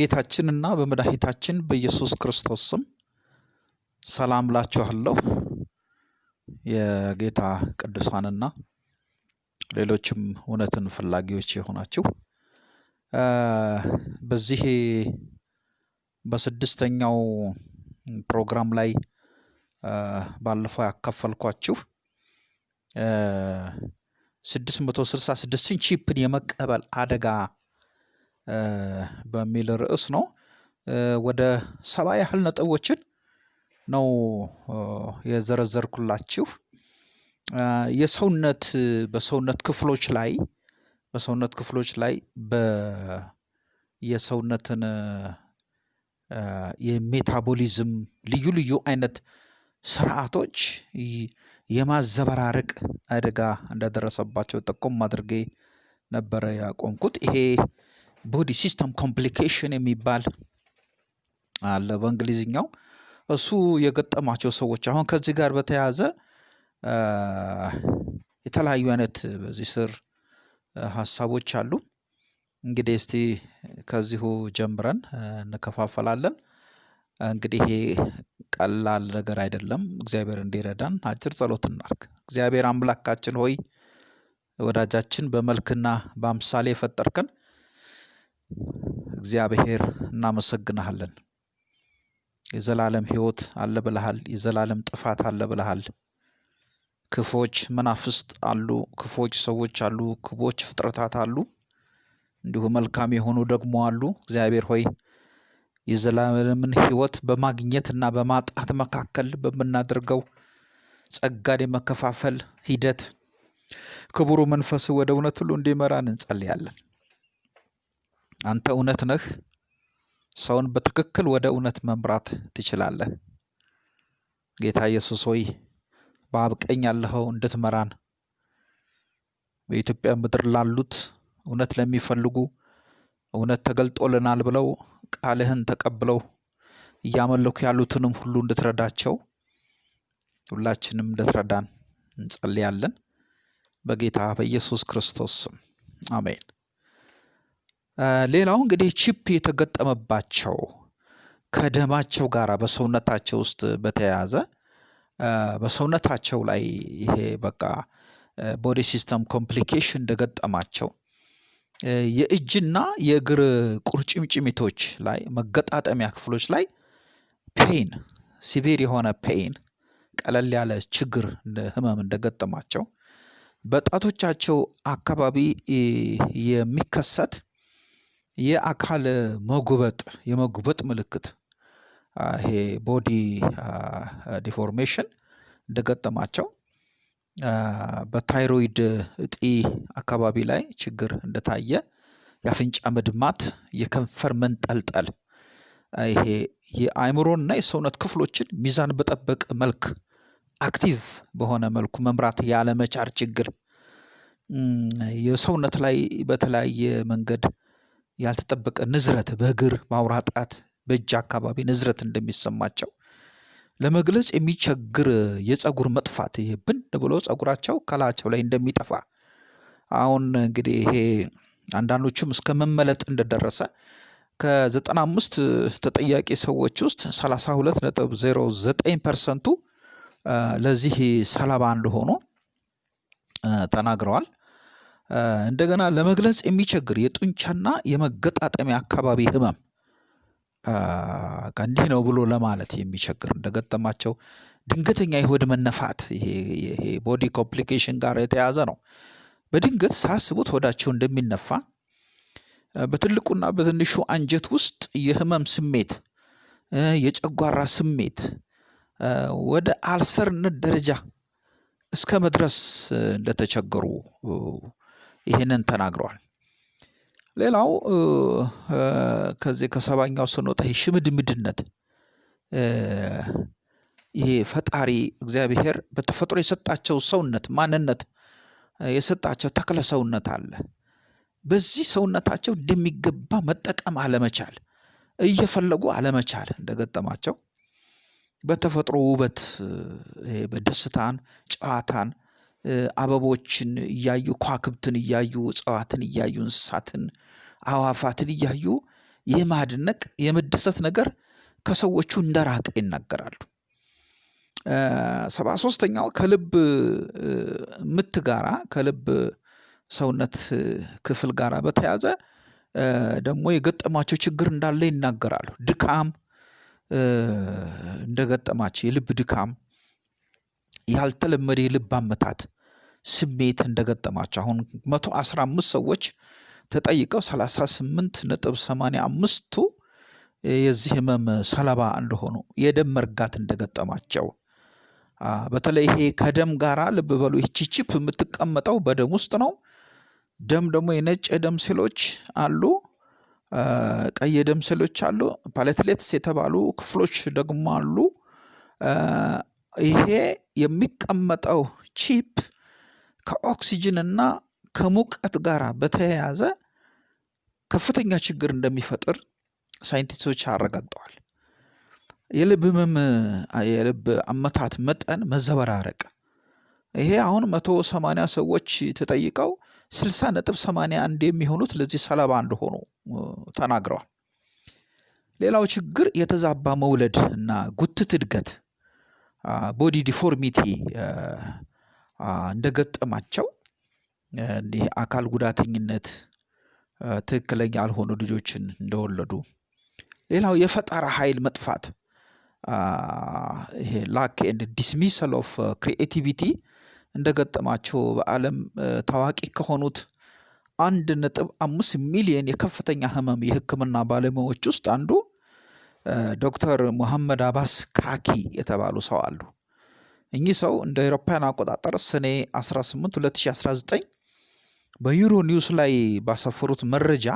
በጌታችንና በመድኃኒታችን በኢየሱስ ክርስቶስ ስም ሰላም ላችኋለሁ። የጌታ ቅዱሳንና ሌሎችም እውነትን ፈላጊዎች የሆናችሁ በዚህ በስድስተኛው ፕሮግራም ላይ ባለፈው ያካፈልኳችሁ ስድስት መቶ ስልሳ ስድስትን ቺፕን የመቀበል አደጋ በሚል ርዕስ ነው። ወደ ሰባ ያህል ነጥቦችን ነው የዘረዘርኩላችሁ። የሰውነት በሰውነት ክፍሎች ላይ በሰውነት ክፍሎች ላይ የሰውነትን የሜታቦሊዝም ልዩ ልዩ አይነት ስርዓቶች የማዘበራረቅ አደጋ እንደደረሰባቸው ጠቆም አድርጌ ነበረ ያቆምኩት። ይሄ body system complication የሚባል አለ በእንግሊዝኛው። እሱ የገጠማቸው ሰዎች አሁን ከዚህ ጋር በተያያዘ የተለያዩ አይነት በዚህ ስር ሀሳቦች አሉ። እንግዲህ እስቲ ከዚሁ ጀምረን እንከፋፈላለን። እንግዲህ ይሄ ቀላል ነገር አይደለም። እግዚአብሔር እንዲረዳን አጭር ጸሎት እናርግ። እግዚአብሔር አምላካችን ሆይ ወዳጃችን በመልክና በአምሳሌ የፈጠርከን እግዚአብሔር እናመሰግንሃለን። የዘላለም ሕይወት አለ ብለሃል። የዘላለም ጥፋት አለ ብለሃል። ክፎች መናፍስት አሉ፣ ክፎች ሰዎች አሉ፣ ክፎች ፍጥረታት አሉ፣ እንዲሁ መልካም የሆኑ ደግሞ አሉ። እግዚአብሔር ሆይ የዘላለምን ሕይወት በማግኘትና በማጣት መካከል በምናደርገው ጸጋን የመከፋፈል ሂደት ክቡሩ መንፈስ ወደ እውነት ሁሉ እንዲመራን እንጸልያለን። አንተ እውነት ነህ። ሰውን በትክክል ወደ እውነት መምራት ትችላለህ። ጌታ ኢየሱስ ሆይ በአብ ቀኝ ያለኸው እንድትመራን በኢትዮጵያ ምድር ላሉት እውነት ለሚፈልጉ እውነት ተገልጦልናል ብለው ቃልህን ተቀብለው እያመለኩ ያሉትንም ሁሉ እንድትረዳቸው ሁላችንም እንድትረዳን እንጸልያለን። በጌታ በኢየሱስ ክርስቶስ ስም አሜን። ሌላው እንግዲህ chip የተገጠመባቸው ከደማቸው ጋር በሰውነታቸው ውስጥ በተያያዘ በሰውነታቸው ላይ ይሄ በቃ body system complication እንደገጠማቸው የእጅና የእግር ቁርጭምጭሚቶች ላይ መገጣጠሚያ ክፍሎች ላይ pain severe የሆነ pain ቀለል ያለ ችግር ህመም እንደገጠማቸው በጣቶቻቸው አካባቢ የሚከሰት የአካል መጉበጥ የመጉበጥ ምልክት። ይሄ body deformation እንደገጠማቸው በታይሮይድ እጢ አካባቢ ላይ ችግር እንደታየ የአፍንጫ መድማት፣ የከንፈር መንጠልጠል ይሄ የአእምሮና የሰውነት ክፍሎችን ሚዛን በጠበቀ መልክ active በሆነ መልኩ መምራት ያለመቻል ችግር። የሰውነት ላይ በተለያየ መንገድ ያልተጠበቀ ንዝረት በእግር በአውራ ጣት በእጅ አካባቢ ንዝረት እንደሚሰማቸው ለመግለጽ የሚቸግር የፀጉር መጥፋት ይሄ ብን ብሎ ፀጉራቸው ከላያቸው ላይ እንደሚጠፋ አሁን እንግዲህ ይሄ አንዳንዶቹም እስከ መመለጥ እንደደረሰ ከዘጠና አምስት ተጠያቂ ሰዎች ውስጥ ሰላሳ ሁለት ነጥብ ዜሮ ዘጠኝ ፐርሰንቱ ለዚህ ሰለባ እንደሆኑ ተናግረዋል። እንደገና ለመግለጽ የሚቸግር የጡንቻና የመገጣጠሚያ አካባቢ ህመም እንዲህ ነው ብሎ ለማለት የሚቸግር እንደገጠማቸው ድንገተኛ የሆድ መነፋት ይሄ body complication ጋር የተያዘ ነው። በድንገት ሳያስቡት ሆዳቸው እንደሚነፋ በትልቁና በትንሹ አንጀት ውስጥ የህመም ስሜት፣ የጨጓራ ስሜት ወደ አልሰርነት ደረጃ እስከ መድረስ እንደተቸገሩ ይህንን ተናግረዋል። ሌላው ከዚህ ከሰባኛው ስንወጣ ይሄ ሽምድምድነት ይሄ ፈጣሪ እግዚአብሔር በተፈጥሮ የሰጣቸው ሰውነት ማንነት የሰጣቸው ተክለ ሰውነት አለ። በዚህ ሰውነታቸው እንደሚገባ መጠቀም አለመቻል፣ እየፈለጉ አለመቻል እንደገጠማቸው በተፈጥሮ ውበት በደስታን፣ ጨዋታን፣ አበቦችን እያዩ ከዋክብትን እያዩ እጽዋትን እያዩ እንስሳትን፣ አዋፋትን እያዩ የማድነቅ የመደሰት ነገር ከሰዎቹ እንደራቀ ይናገራሉ። ሰባ ሶስተኛው ከልብ ምት ጋራ ከልብ ሰውነት ክፍል ጋራ በተያዘ ደግሞ የገጠማቸው ችግር እንዳለ ይናገራሉ። ድካም እንደገጠማቸው የልብ ድካም ያልተለመደ የልብ አመታት ስሜት እንደገጠማቸው አሁን መቶ አስራ አምስት ሰዎች ተጠይቀው ሰላሳ ስምንት ነጥብ ሰማንያ አምስቱ የዚህ ህመም ሰለባ እንደሆኑ የደም መርጋት እንደገጠማቸው በተለይ ይሄ ከደም ጋራ ልብ በሉ ይቺ የምትቀመጠው በደም ውስጥ ነው። ደም ደግሞ የነጭ የደም ሴሎች አሉ፣ ቀይ የደም ሴሎች አሉ፣ platelets የተባሉ ክፍሎች ደግሞ አሉ። ይሄ የሚቀመጠው chip ከኦክሲጅን እና ከሙቀት ጋር በተያያዘ ከፍተኛ ችግር እንደሚፈጥር ሳይንቲስቶች አረጋግጠዋል። የልብ ህመም የልብ አመታት መጠን መዘበራረቅ ይሄ አሁን መቶ ሰማንያ ሰዎች ተጠይቀው ስልሳ ነጥብ ሰማንያ አንድ የሚሆኑት ለዚህ ሰለባ እንደሆኑ ተናግረዋል። ሌላው ችግር የተዛባ መውለድ እና ጉትት እድገት body deformity እንደገጠማቸው እንዲህ አካል ጉዳተኝነት ትክክለኛ ያልሆኑ ልጆችን እንደወለዱ ሌላው የፈጠራ ኃይል መጥፋት ይሄ lack and dismissal of creativity እንደገጠማቸው በዓለም ታዋቂ ከሆኑት አንድ ነጥብ አምስት ሚሊየን የከፍተኛ ህመም የህክምና ባለሙያዎች ውስጥ አንዱ ዶክተር ሙሐመድ አባስ ካኪ የተባሉ ሰው አሉ። እኚህ ሰው እንደ አውሮፓውያን አቆጣጠር ሰኔ 18 2019 በዩሮ ኒውስ ላይ ባሰፈሩት መረጃ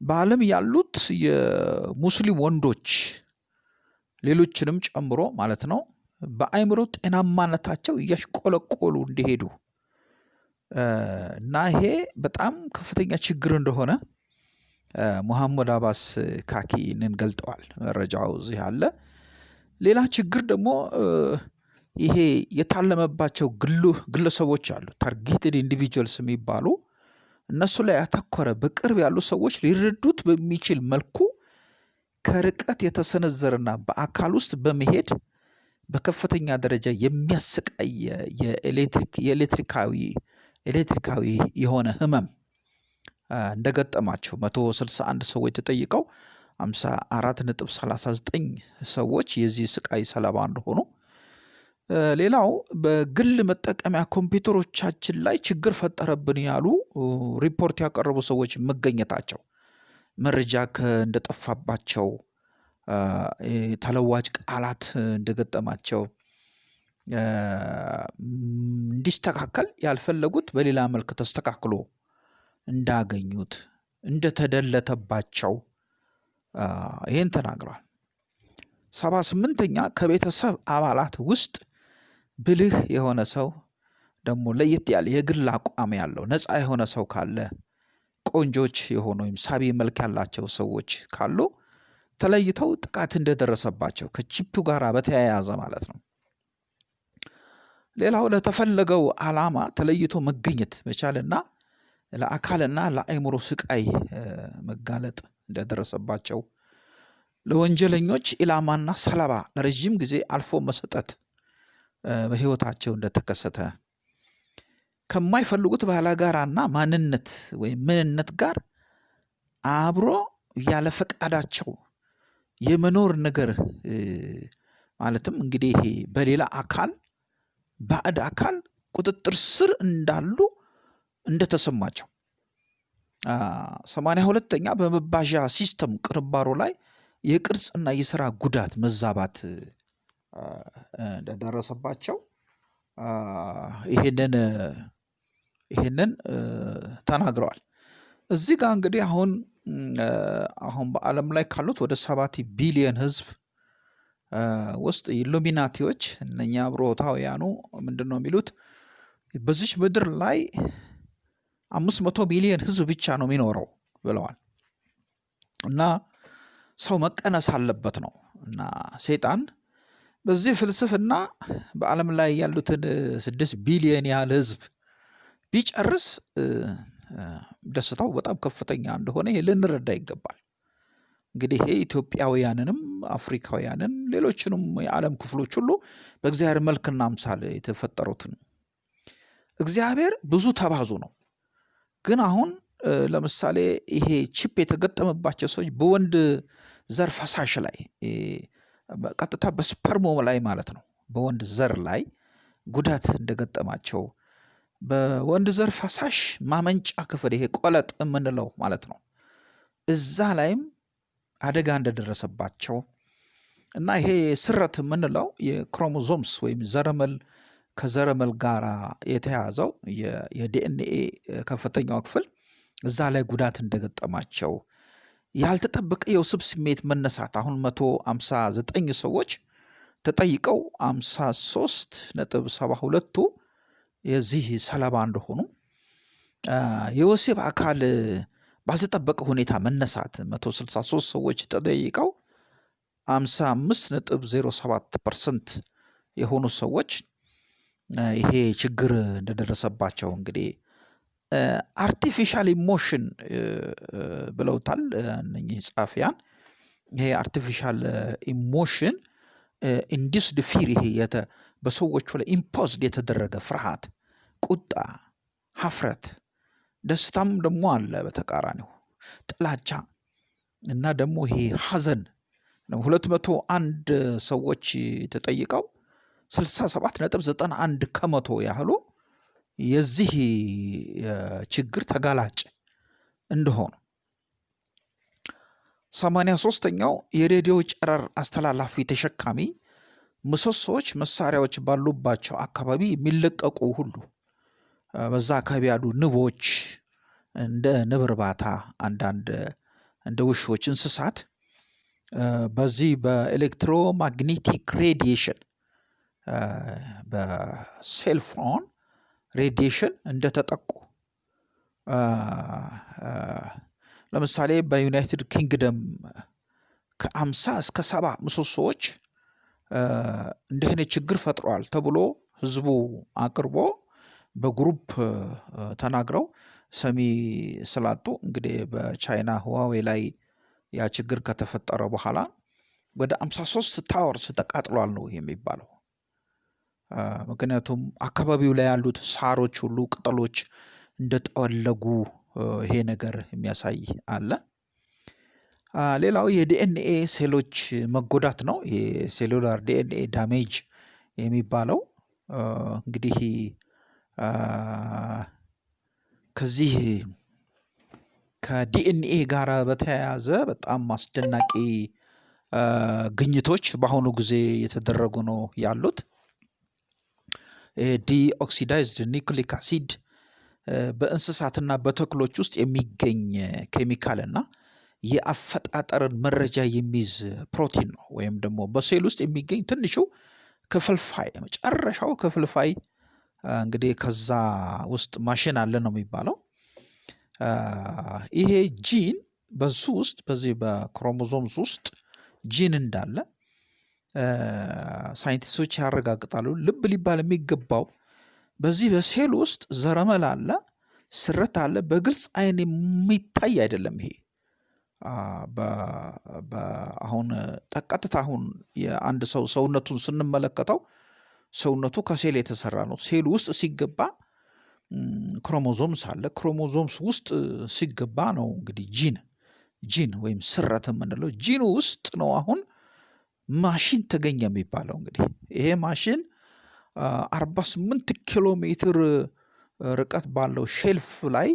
በዓለም ያሉት የሙስሊም ወንዶች ሌሎችንም ጨምሮ ማለት ነው በአእምሮ ጤናማነታቸው እያሽቆለቆሉ እንዲሄዱ እና ይሄ በጣም ከፍተኛ ችግር እንደሆነ ሙሐመድ አባስ ካኪንን ገልጠዋል። መረጃው እዚህ አለ። ሌላ ችግር ደግሞ ይሄ የታለመባቸው ግለሰቦች አሉ targeted individuals የሚባሉ እነሱ ላይ ያተኮረ በቅርብ ያሉ ሰዎች ሊረዱት በሚችል መልኩ ከርቀት የተሰነዘረና በአካል ውስጥ በመሄድ በከፍተኛ ደረጃ የኤሌክትሪክ የኤሌክትሪካዊ ኤሌክትሪካዊ የሆነ ህመም እንደገጠማቸው መቶ ስልሳ አንድ ሰዎች ተጠይቀው ሃምሳ አራት ነጥብ ሰላሳ ዘጠኝ ሰዎች የዚህ ስቃይ ሰለባ እንደሆኑ። ሌላው በግል መጠቀሚያ ኮምፒውተሮቻችን ላይ ችግር ፈጠረብን ያሉ ሪፖርት ያቀረቡ ሰዎች መገኘታቸው መረጃ እንደጠፋባቸው ተለዋጭ ቃላት እንደገጠማቸው እንዲስተካከል ያልፈለጉት በሌላ መልክ ተስተካክሎ እንዳገኙት እንደተደለተባቸው ይህን ተናግረዋል። ሰባ ስምንተኛ ከቤተሰብ አባላት ውስጥ ብልህ የሆነ ሰው ደግሞ ለየት ያለ የግል አቋም ያለው ነፃ የሆነ ሰው ካለ ቆንጆች የሆኑ ወይም ሳቢ መልክ ያላቸው ሰዎች ካሉ ተለይተው ጥቃት እንደደረሰባቸው ከቺፑ ጋር በተያያዘ ማለት ነው። ሌላው ለተፈለገው ዓላማ ተለይቶ መገኘት መቻልና ለአካልና ለአእምሮ ስቃይ መጋለጥ እንደደረሰባቸው ለወንጀለኞች ኢላማና ሰለባ ለረዥም ጊዜ አልፎ መሰጠት በህይወታቸው እንደተከሰተ ከማይፈልጉት ባላጋራና ማንነት ወይም ምንነት ጋር አብሮ ያለ ፈቃዳቸው የመኖር ነገር ማለትም እንግዲህ በሌላ አካል ባዕድ አካል ቁጥጥር ስር እንዳሉ እንደተሰማቸው። ሰማንያ ሁለተኛ በመባዣ system ቅንባሮ ላይ የቅርጽና የስራ ጉዳት መዛባት እንደደረሰባቸው። ይሄንን ይሄንን ተናግረዋል። እዚህ ጋር እንግዲህ አሁን አሁን በዓለም ላይ ካሉት ወደ ሰባት ቢሊየን ህዝብ ውስጥ ኢሉሚናቲዎች እነኛ አብሮታውያኑ ምንድን ነው የሚሉት? በዚች ምድር ላይ አምስት መቶ ሚሊየን ህዝብ ብቻ ነው የሚኖረው ብለዋል። እና ሰው መቀነስ አለበት ነው እና ሰይጣን በዚህ ፍልስፍና በዓለም ላይ ያሉትን ስድስት ቢሊየን ያህል ህዝብ ቢጨርስ ደስታው በጣም ከፍተኛ እንደሆነ ልንረዳ ይገባል። እንግዲህ ይሄ ኢትዮጵያውያንንም አፍሪካውያንን ሌሎችንም የዓለም ክፍሎች ሁሉ በእግዚአብሔር መልክና አምሳል የተፈጠሩትን እግዚአብሔር ብዙ ተባዙ ነው። ግን አሁን ለምሳሌ ይሄ chip የተገጠመባቸው ሰዎች በወንድ ዘር ፈሳሽ ላይ ቀጥታ በስፐርሙ ላይ ማለት ነው። በወንድ ዘር ላይ ጉዳት እንደገጠማቸው በወንድ ዘር ፈሳሽ ማመንጫ ክፍል ይሄ ቆለጥ የምንለው ማለት ነው። እዛ ላይም አደጋ እንደደረሰባቸው እና ይሄ ስረት የምንለው የክሮሞዞምስ ወይም ዘረመል ከዘረመል ጋር የተያዘው የዲኤንኤ ከፍተኛው ክፍል እዛ ላይ ጉዳት እንደገጠማቸው ያልተጠበቀ የውስብ ስሜት መነሳት አሁን መቶ አምሳ ዘጠኝ ሰዎች ተጠይቀው አምሳ ሶስት ነጥብ ሰባ ሁለቱ የዚህ ሰለባ እንደሆኑ የወሲብ አካል ባልተጠበቀ ሁኔታ መነሳት 163 ሰዎች ተጠይቀው 55 ነጥብ 07 percent የሆኑ ሰዎች ይሄ ችግር እንደደረሰባቸው እንግዲህ artificial emotion ብለውታል እነኚህ ጸሐፊያን። ይሄ artificial emotion induced fear ይሄ በሰዎቹ ላይ imposed የተደረገ ፍርሃት፣ ቁጣ፣ ሀፍረት ደስታም ደግሞ አለ በተቃራኒው ጥላቻ እና ደግሞ ይሄ ሀዘን ሁለት መቶ አንድ ሰዎች ተጠይቀው ስልሳ ሰባት ነጥብ ዘጠና አንድ ከመቶ ያህሉ የዚህ ችግር ተጋላጭ እንደሆኑ። ሰማንያ ሶስተኛው የሬዲዮ ጨረር አስተላላፊ ተሸካሚ ምሰሶዎች መሳሪያዎች ባሉባቸው አካባቢ የሚለቀቁ ሁሉ በዛ አካባቢ ያሉ ንቦች እንደ ንብ እርባታ አንዳንድ እንደ ውሾች እንስሳት በዚህ በ electromagnetic radiation በ cellphone radiation እንደተጠቁ ለምሳሌ በዩናይትድ ኪንግደም ከአምሳ እስከ ሰባ ምሰሶዎች እንዲህ ችግር ፈጥሯል ተብሎ ህዝቡ አቅርቦ በ group ተናግረው ሰሚ ስላጡ እንግዲህ በቻይና ሁዋዌ ላይ ያ ችግር ከተፈጠረ በኋላ ወደ 53 towers ተቃጥሏል ነው የሚባለው። ምክንያቱም አካባቢው ላይ ያሉት ሳሮች ሁሉ ቅጠሎች እንደጠወለጉ ይሄ ነገር የሚያሳይ አለ። ሌላው የዲኤንኤ ሴሎች መጎዳት ነው። የ cellular DNA damage የሚባለው እንግዲህ ከዚህ ከዲኤንኤ ጋር በተያያዘ በጣም አስደናቂ ግኝቶች በአሁኑ ጊዜ የተደረጉ ነው ያሉት። deoxidized nucleic acid በእንስሳትና በተክሎች ውስጥ የሚገኝ ኬሚካል እና የአፈጣጠርን መረጃ የሚይዝ ፕሮቲን ነው። ወይም ደግሞ በሴል ውስጥ የሚገኝ ትንሹ ክፍልፋይ መጨረሻው ክፍልፋይ እንግዲህ ከዛ ውስጥ ማሽን አለ ነው የሚባለው። ይሄ ጂን በሱ ውስጥ በዚህ በክሮሞዞምስ ውስጥ ጂን እንዳለ ሳይንቲስቶች ያረጋግጣሉ። ልብ ሊባል የሚገባው በዚህ በሴል ውስጥ ዘረመል አለ፣ ስረት አለ። በግልጽ አይን የሚታይ አይደለም። ይሄ አሁን ቀጥታ አሁን የአንድ ሰው ሰውነቱን ስንመለከተው ሰውነቱ ከሴል የተሰራ ነው። ሴል ውስጥ ሲገባ ክሮሞዞምስ አለ። ክሮሞዞምስ ውስጥ ሲገባ ነው እንግዲህ ጂን ጂን ወይም ስረት የምንለው ጂን ውስጥ ነው አሁን ማሽን ተገኘ የሚባለው እንግዲህ ይሄ ማሽን 48 ኪሎ ሜትር ርቀት ባለው shelf ላይ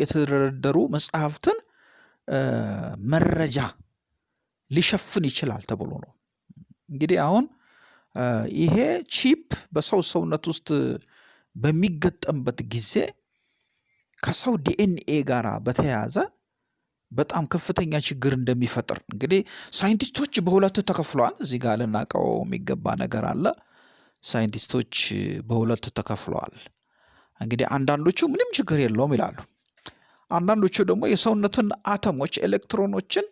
የተደረደሩ መጽሐፍትን መረጃ ሊሸፍን ይችላል ተብሎ ነው። እንግዲህ አሁን ይሄ ቺፕ በሰው ሰውነት ውስጥ በሚገጠምበት ጊዜ ከሰው ዲኤንኤ ጋር በተያያዘ በጣም ከፍተኛ ችግር እንደሚፈጥር እንግዲህ ሳይንቲስቶች በሁለት ተከፍለዋል። እዚህ ጋር ልናውቀው የሚገባ ነገር አለ። ሳይንቲስቶች በሁለት ተከፍለዋል። እንግዲህ አንዳንዶቹ ምንም ችግር የለውም ይላሉ። አንዳንዶቹ ደግሞ የሰውነትን አተሞች ኤሌክትሮኖችን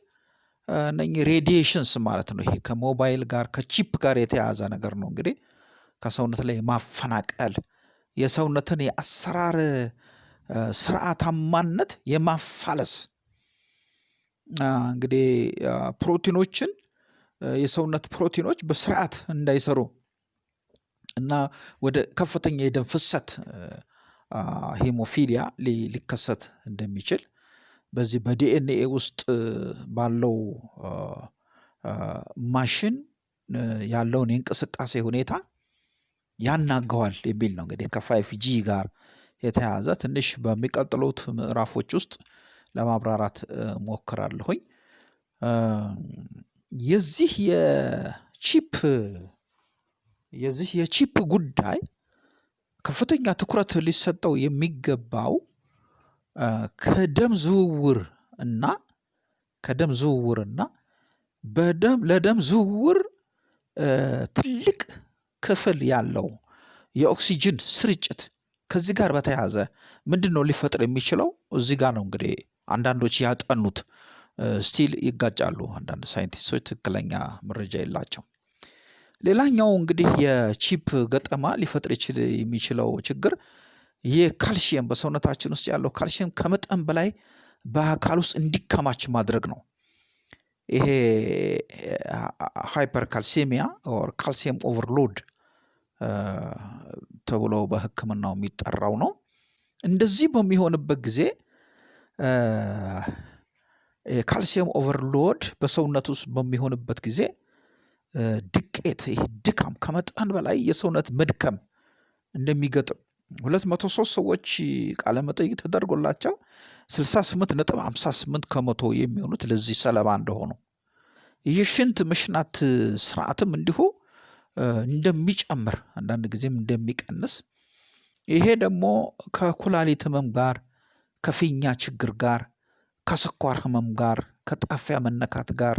እነኚህ radiations ማለት ነው። ይሄ ከሞባይል ጋር ከቺፕ ጋር የተያያዘ ነገር ነው። እንግዲህ ከሰውነት ላይ የማፈናቀል የሰውነትን የአሰራር ስርዓታማነት የማፋለስ እንግዲህ ፕሮቲኖችን የሰውነት ፕሮቲኖች በስርዓት እንዳይሰሩ እና ወደ ከፍተኛ የደም ፍሰት hemophilia ሊከሰት እንደሚችል በዚህ በዲኤንኤ ውስጥ ባለው ማሽን ያለውን የእንቅስቃሴ ሁኔታ ያናጋዋል የሚል ነው። እንግዲህ ከ five G ጋር የተያያዘ ትንሽ በሚቀጥሉት ምዕራፎች ውስጥ ለማብራራት ሞክራለሁኝ። የዚህ የቺፕ የዚህ የቺፕ ጉዳይ ከፍተኛ ትኩረት ሊሰጠው የሚገባው ከደም ዝውውር እና ከደም ዝውውር እና በደም ለደም ዝውውር ትልቅ ክፍል ያለው የኦክሲጅን ስርጭት ከዚህ ጋር በተያያዘ ምንድን ነው ሊፈጥር የሚችለው? እዚህ ጋር ነው እንግዲህ አንዳንዶች ያጠኑት still ይጋጫሉ። አንዳንድ ሳይንቲስቶች ትክክለኛ መረጃ የላቸው። ሌላኛው እንግዲህ የቺፕ ገጠማ ሊፈጥር የሚችለው ችግር ይህ በሰውነታችን ውስጥ ያለው ካልሽየም ከመጠን በላይ በአካል ውስጥ እንዲከማች ማድረግ ነው። ይሄ hypercalcemia or calcium overload ተብሎ በሕክምናው የሚጠራው ነው። እንደዚህ በሚሆንበት ጊዜ calcium overload በሰውነት ውስጥ በሚሆንበት ጊዜ ድቀት ይሄ ድካም ከመጠን በላይ የሰውነት መድከም እንደሚገጥም ሁለት መቶ ሶስት ሰዎች ቃለ ተደርጎላቸው ስልሳ ስምንት ነጥብ ሃምሳ ስምንት ከመቶ የሚሆኑት ለዚህ ሰለባ እንደሆኑ። የሽንት መሽናት ስርዓትም እንዲሁ እንደሚጨምር አንዳንድ ጊዜም እንደሚቀንስ። ይሄ ደግሞ ከኩላሊት ህመም ጋር ከፊኛ ችግር ጋር ከስኳር ህመም ጋር ከጣፊያ መነካት ጋር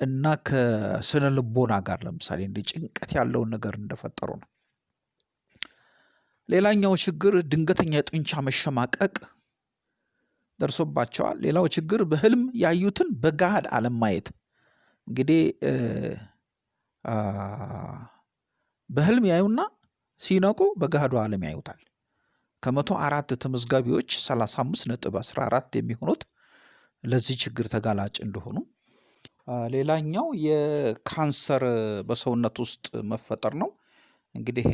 እና ከስነ ልቦና ጋር ለምሳሌ እንደ ጭንቀት ያለውን ነገር እንደፈጠሩ ነው። ሌላኛው ችግር ድንገተኛ የጡንቻ መሸማቀቅ ደርሶባቸዋል። ሌላው ችግር በህልም ያዩትን በገሃድ አለማየት እንግዲህ በህልም ያዩና ሲነቁ በገሃዱ ዓለም ያዩታል። ከመቶ አራት ተመዝጋቢዎች 35 ነጥብ 14 የሚሆኑት ለዚህ ችግር ተጋላጭ እንደሆኑ፣ ሌላኛው የካንሰር በሰውነት ውስጥ መፈጠር ነው። እንግዲህ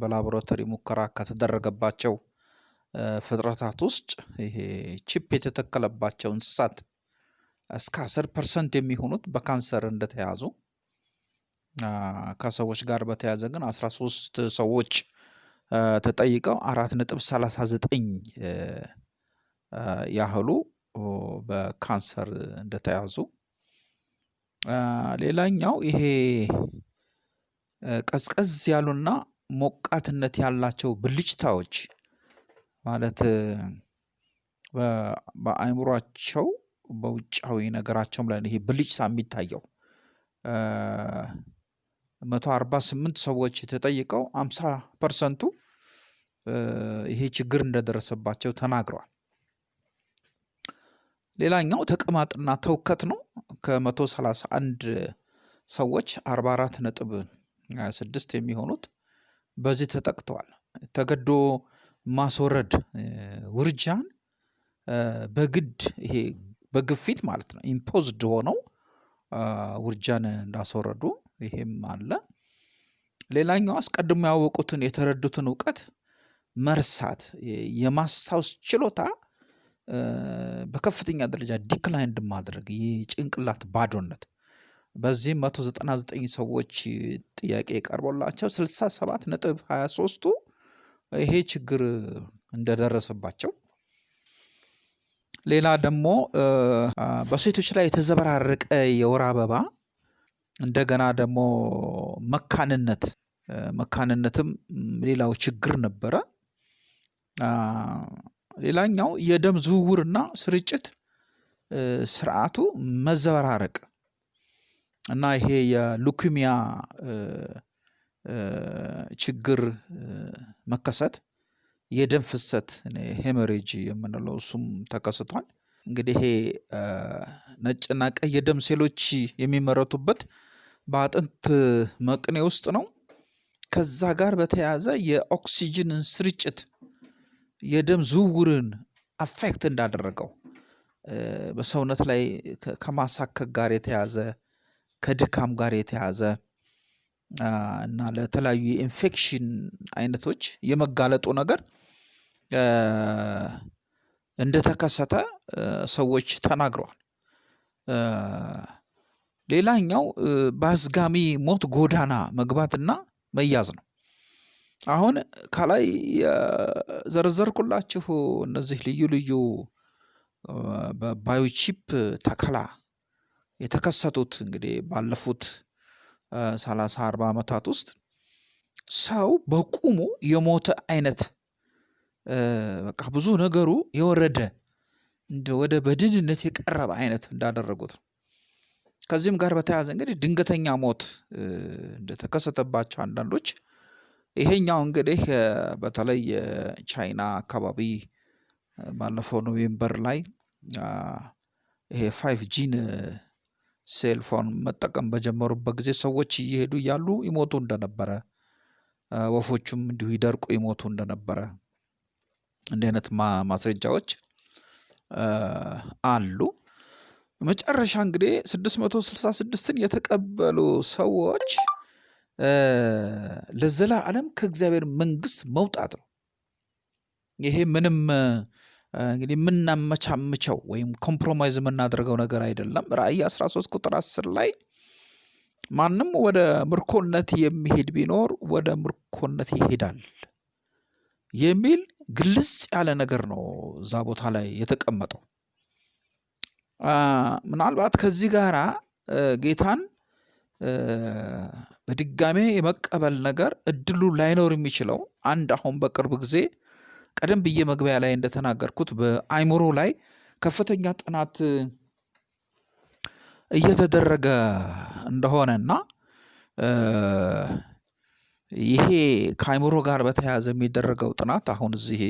በላቦራቶሪ ሙከራ ከተደረገባቸው ፍጥረታት ውስጥ ይሄ ቺፕ የተተከለባቸው እንስሳት እስከ 10 percent የሚሆኑት በካንሰር እንደተያዙ ከሰዎች ጋር በተያያዘ ግን 13 ሰዎች ተጠይቀው አራት ነጥብ 39 ያህሉ በካንሰር እንደተያዙ። ሌላኛው ይሄ ቀዝቀዝ ያሉና ሞቃትነት ያላቸው ብልጭታዎች ማለት በአእምሯቸው በውጫዊ ነገራቸውም ላይ ይሄ ብልጭታ የሚታየው መቶ አርባ ስምንት ሰዎች ተጠይቀው አምሳ ፐርሰንቱ ይሄ ችግር እንደደረሰባቸው ተናግረዋል። ሌላኛው ተቅማጥና ትውከት ነው። ከመቶ ሰላሳ አንድ ሰዎች አርባ አራት ነጥብ ስድስት የሚሆኑት በዚህ ተጠቅተዋል። ተገዶ ማስወረድ ውርጃን በግድ ይሄ በግፊት ማለት ነው ኢምፖዝድ ሆነው ውርጃን እንዳስወረዱ ይሄም አለ። ሌላኛው አስቀድሞ ያወቁትን የተረዱትን እውቀት መርሳት የማስታወስ ችሎታ በከፍተኛ ደረጃ declined ማድረግ የጭንቅላት ባዶነት በዚህም 199 ሰዎች ጥያቄ ቀርቦላቸው 67 ነጥብ 23ቱ ይሄ ችግር እንደደረሰባቸው ሌላ ደግሞ በሴቶች ላይ የተዘበራረቀ የወር አበባ እንደገና ደግሞ መካንነት መካንነትም ሌላው ችግር ነበረ። ሌላኛው የደም ዝውውርና ስርጭት ስርዓቱ መዘበራረቅ እና ይሄ የሉኪሚያ ችግር መከሰት የደም ፍሰት ሄመሬጅ የምንለው እሱም ተከስቷል። እንግዲህ ይሄ ነጭና ቀይ የደም ሴሎች የሚመረቱበት በአጥንት መቅኔ ውስጥ ነው። ከዛ ጋር በተያያዘ የኦክሲጅንን ስርጭት የደም ዝውውርን አፌክት እንዳደረገው በሰውነት ላይ ከማሳከክ ጋር የተያዘ ከድካም ጋር የተያዘ እና ለተለያዩ የኢንፌክሽን አይነቶች የመጋለጡ ነገር እንደተከሰተ ሰዎች ተናግረዋል። ሌላኛው በአዝጋሚ ሞት ጎዳና መግባትና መያዝ ነው። አሁን ከላይ የዘረዘርኩላችሁ እነዚህ ልዩ ልዩ በባዮቺፕ ተከላ የተከሰቱት እንግዲህ ባለፉት ሰላሳ አርባ ዓመታት ውስጥ ሰው በቁሙ የሞተ አይነት በቃ ብዙ ነገሩ የወረደ እንደ ወደ በድንነት የቀረበ አይነት እንዳደረጉት ነው። ከዚህም ጋር በተያያዘ እንግዲህ ድንገተኛ ሞት እንደተከሰተባቸው አንዳንዶች ይሄኛው እንግዲህ በተለይ የቻይና አካባቢ ባለፈው November ላይ ይሄ five G ን cellphone መጠቀም በጀመሩበት ጊዜ ሰዎች እየሄዱ እያሉ ይሞቱ እንደነበረ፣ ወፎቹም እንዲሁ ይደርቁ ይሞቱ እንደነበረ እንዲህ አይነት ማስረጃዎች አሉ። መጨረሻ እንግዲህ 666ን የተቀበሉ ሰዎች ለዘላለም ከእግዚአብሔር መንግስት መውጣት ነው። ይሄ ምንም እንግዲህ የምናመቻምቸው ወይም compromise የምናደርገው ነገር አይደለም። ራእይ 13 ቁጥር 10 ላይ ማንም ወደ ምርኮነት የሚሄድ ቢኖር ወደ ምርኮነት ይሄዳል የሚል ግልጽ ያለ ነገር ነው እዛ ቦታ ላይ የተቀመጠው። ምናልባት ከዚህ ጋራ ጌታን በድጋሜ የመቀበል ነገር እድሉ ላይኖር የሚችለው አንድ አሁን በቅርብ ጊዜ ቀደም ብዬ መግቢያ ላይ እንደተናገርኩት በአይምሮ ላይ ከፍተኛ ጥናት እየተደረገ እንደሆነና ይሄ ከአይምሮ ጋር በተያያዘ የሚደረገው ጥናት አሁን እዚህ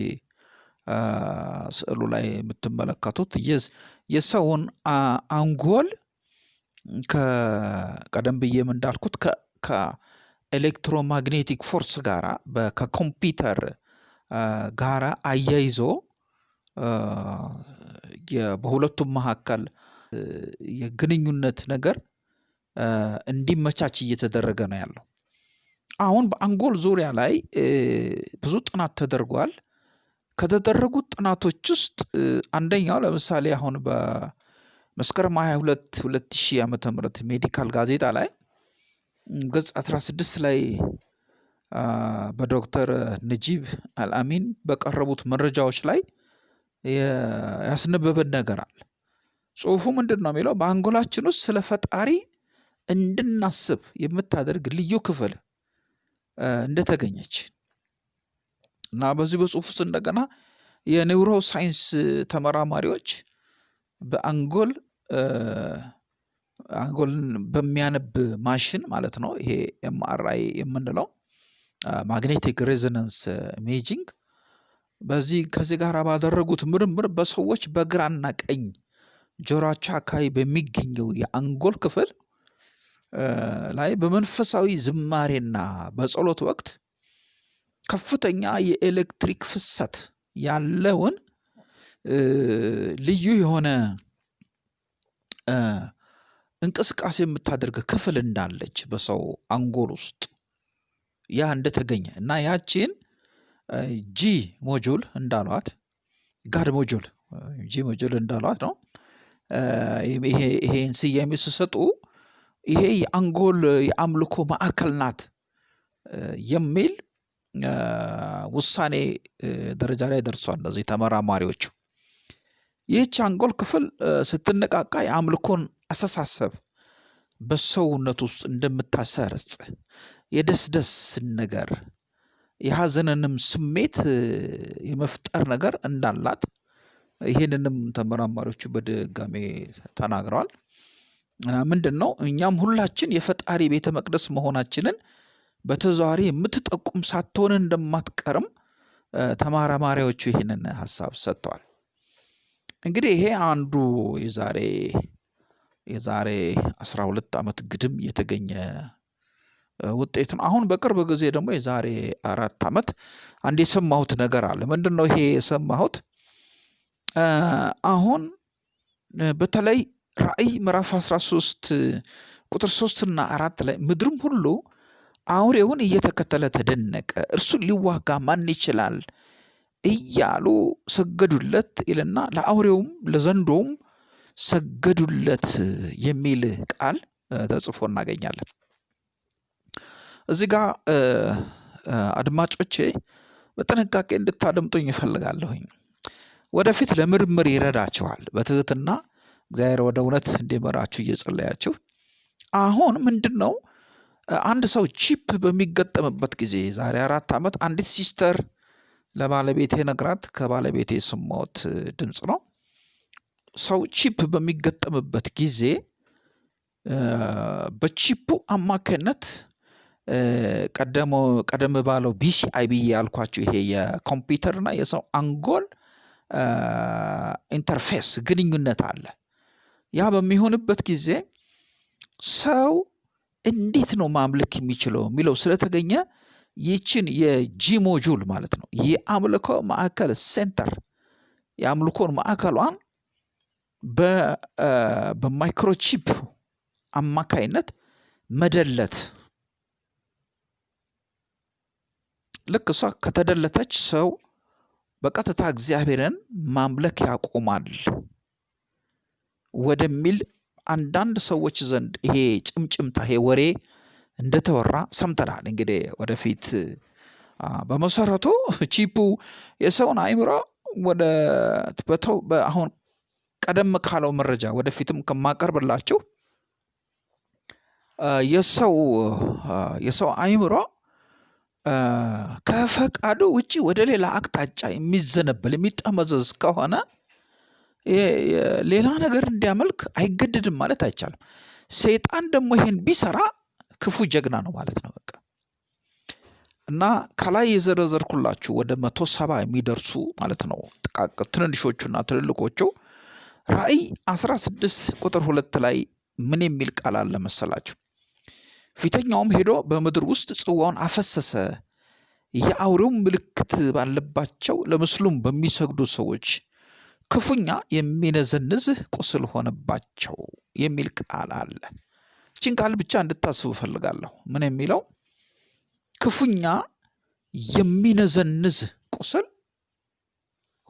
ስዕሉ ላይ የምትመለከቱት የሰውን አንጎል ከቀደም ብዬም እንዳልኩት ከ electromagnetic force ጋራ ከኮምፒውተር ጋራ አያይዞ በሁለቱም መካከል የግንኙነት ነገር እንዲመቻች እየተደረገ ነው ያለው። አሁን በአንጎል ዙሪያ ላይ ብዙ ጥናት ተደርጓል። ከተደረጉት ጥናቶች ውስጥ አንደኛው ለምሳሌ አሁን በመስከረም 22 2000 ዓመተ ምህረት ሜዲካል ጋዜጣ ላይ ገጽ 16 ላይ በዶክተር ነጂብ አልአሚን በቀረቡት መረጃዎች ላይ ያስነበበን ነገር አለ። ጽሁፉ ምንድን ነው የሚለው? በአንጎላችን ውስጥ ስለ ፈጣሪ እንድናስብ የምታደርግ ልዩ ክፍል እንደተገኘች እና በዚህ በጽሁፍ ውስጥ እንደገና የ neuroscience ተመራማሪዎች በአንጎል አንጎልን በሚያነብ ማሽን ማለት ነው። ይሄ MRI የምንለው magnetic resonance imaging በዚህ ከዚህ ጋር ባደረጉት ምርምር በሰዎች በግራና ቀኝ ጆሮአቸው አካባቢ በሚገኘው የአንጎል ክፍል ላይ በመንፈሳዊ ዝማሬና በጸሎት ወቅት ከፍተኛ የኤሌክትሪክ ፍሰት ያለውን ልዩ የሆነ እንቅስቃሴ የምታደርግ ክፍል እንዳለች በሰው አንጎል ውስጥ ያ እንደተገኘ እና ያቺን G module እንዳሏት God module G module እንዳሏት ነው። ይሄን ስያሜ ሲሰጡ ይሄ የአንጎል የአምልኮ ማዕከል ናት የሚል ውሳኔ ደረጃ ላይ ደርሷል። እነዚህ ተመራማሪዎቹ ይህች አንጎል ክፍል ስትነቃቃ የአምልኮን አስተሳሰብ በሰውነት ውስጥ እንደምታሰርጽ የደስደስን ነገር የሐዘንንም ስሜት የመፍጠር ነገር እንዳላት ይህንንም ተመራማሪዎቹ በድጋሜ ተናግረዋል። ምንድን ነው እኛም ሁላችን የፈጣሪ ቤተ መቅደስ መሆናችንን በተዘዋዋሪ የምትጠቁም ሳትሆን እንደማትቀርም ተመራማሪዎቹ ይህንን ሀሳብ ሰጥተዋል። እንግዲህ ይሄ አንዱ የዛሬ የዛሬ 12 ዓመት ግድም የተገኘ ውጤት ነው። አሁን በቅርብ ጊዜ ደግሞ የዛሬ አራት ዓመት አንድ የሰማሁት ነገር አለ። ምንድን ነው ይሄ የሰማሁት? አሁን በተለይ ራእይ ምዕራፍ 13 ቁጥር ሶስትና አራት ላይ ምድርም ሁሉ አውሬውን እየተከተለ ተደነቀ፣ እርሱን ሊዋጋ ማን ይችላል እያሉ ሰገዱለት ይልና ለአውሬውም ለዘንዶውም ሰገዱለት የሚል ቃል ተጽፎ እናገኛለን። እዚህ ጋር አድማጮቼ በጥንቃቄ እንድታደምጡኝ እፈልጋለሁኝ። ወደፊት ለምርምር ይረዳችኋል። በትህትና እግዚአብሔር ወደ እውነት እንዲመራችሁ እየጸለያችሁ አሁን ምንድን ነው አንድ ሰው chip በሚገጠምበት ጊዜ ዛሬ አራት ዓመት አንዲት sister ለባለቤቴ ነግራት ከባለቤቴ የሰማሁት ድምፅ ነው። ሰው chip በሚገጠምበት ጊዜ በ chip ኡ አማካኝነት ቀደም ባለው BCI ብዬ ያልኳቸው ይሄ የኮምፒውተርና የሰው አንጎል interface ግንኙነት አለ። ያ በሚሆንበት ጊዜ ሰው እንዴት ነው ማምለክ የሚችለው የሚለው ስለተገኘ ይችን የ G module ማለት ነው የአምልኮ ማዕከል center የአምልኮን ማዕከሏን በ microchip አማካይነት መደለት። ልክ እሷ ከተደለተች ሰው በቀጥታ እግዚአብሔርን ማምለክ ያቆማል ወደሚል አንዳንድ ሰዎች ዘንድ ይሄ ጭምጭምታ ይሄ ወሬ እንደተወራ ሰምተናል። እንግዲህ ወደፊት በመሰረቱ ቺፑ የሰውን አእምሮ ወደ በተው አሁን ቀደም ካለው መረጃ ወደፊትም ከማቀርብላችሁ የሰው የሰው አእምሮ ከፈቃዱ ውጪ ወደ ሌላ አቅጣጫ የሚዘነበል የሚጠመዘዝ ከሆነ ሌላ ነገር እንዲያመልክ አይገደድም ማለት አይቻልም። ሰይጣን ደግሞ ይሄን ቢሰራ ክፉ ጀግና ነው ማለት ነው። በቃ እና ከላይ የዘረዘርኩላችሁ ወደ መቶ ሰባ የሚደርሱ ማለት ነው ጥቃቅ ትንንሾቹና ትልልቆቹ ራእይ 16 ቁጥር ሁለት ላይ ምን የሚል ቃል አለ መሰላችሁ? ፊተኛውም ሄዶ በምድር ውስጥ ጽዋውን አፈሰሰ፣ የአውሬውም ምልክት ባለባቸው ለምስሉም በሚሰግዱ ሰዎች ክፉኛ የሚነዘንዝ ቁስል ሆነባቸው የሚል ቃል አለ። ይችን ቃል ብቻ እንድታስቡ እፈልጋለሁ። ምን የሚለው ክፉኛ የሚነዘንዝ ቁስል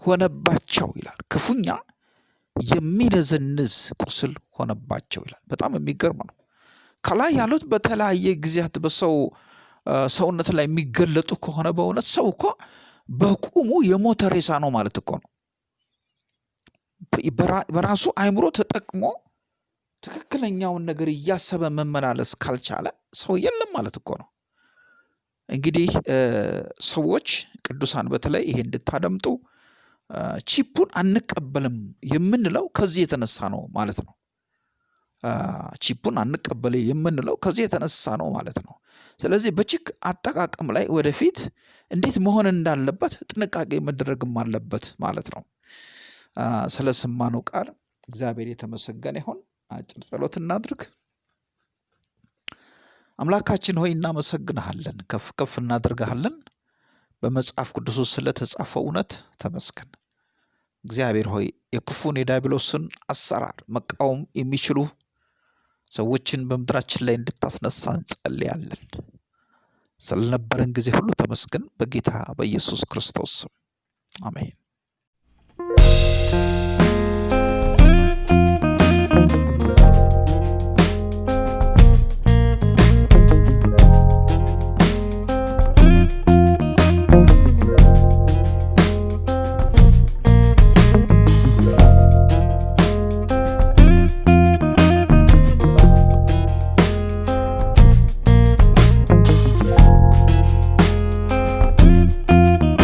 ሆነባቸው ይላል። ክፉኛ የሚነዘንዝ ቁስል ሆነባቸው ይላል። በጣም የሚገርም ነው። ከላይ ያሉት በተለያየ ጊዜያት በሰው ሰውነት ላይ የሚገለጡ ከሆነ በእውነት ሰው እኮ በቁሙ የሞተ ሬሳ ነው ማለት እኮ ነው። በራሱ አእምሮ ተጠቅሞ ትክክለኛውን ነገር እያሰበ መመላለስ ካልቻለ ሰው የለም ማለት እኮ ነው። እንግዲህ ሰዎች ቅዱሳን በተለይ ይሄ እንድታደምጡ ቺፑን አንቀበልም የምንለው ከዚህ የተነሳ ነው ማለት ነው። ቺፑን አንቀበል የምንለው ከዚህ የተነሳ ነው ማለት ነው። ስለዚህ በቺክ አጠቃቀም ላይ ወደፊት እንዴት መሆን እንዳለበት ጥንቃቄ መደረግም አለበት ማለት ነው። ስለሰማነው ቃል እግዚአብሔር የተመሰገነ ይሁን። አጭር ጸሎት እናድርግ። አምላካችን ሆይ እናመሰግንሃለን፣ ከፍ ከፍ እናደርግሃለን። በመጽሐፍ ቅዱስ ውስጥ ስለተጻፈው እውነት ተመስገን። እግዚአብሔር ሆይ የክፉን የዲያብሎስን አሰራር መቃወም የሚችሉ ሰዎችን በምድራችን ላይ እንድታስነሳ እንጸልያለን። ስለነበረን ጊዜ ሁሉ ተመስገን። በጌታ በኢየሱስ ክርስቶስ ስም አሜን።